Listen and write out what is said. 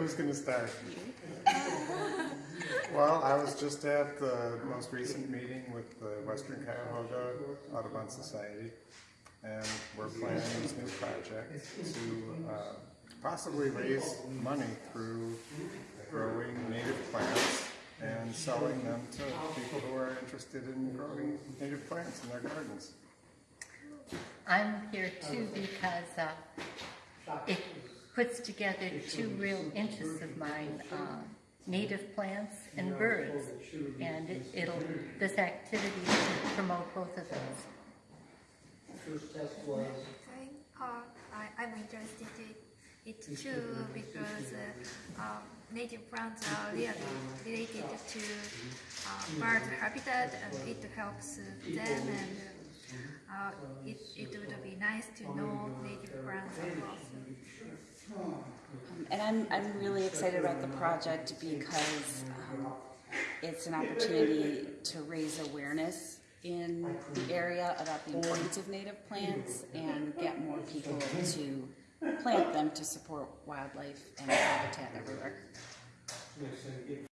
Who's gonna start? Well, I was just at the most recent meeting with the Western Cuyahoga Audubon Society, and we're planning this new project to uh, possibly raise money through growing native plants and selling them to people who are interested in growing native plants in their gardens. I'm here too because uh, it puts together two real interests of mine, uh, native plants and birds. And it, it'll, this activity will promote both of those. Okay. Uh, I, I'm interested in it too because uh, um, native plants are really related to uh, bird habitat and it helps them and uh, it, it would be nice to know native plants also. And I'm, I'm really excited about the project because um, it's an opportunity to raise awareness in the area about the importance of native plants and get more people to plant them to support wildlife and habitat.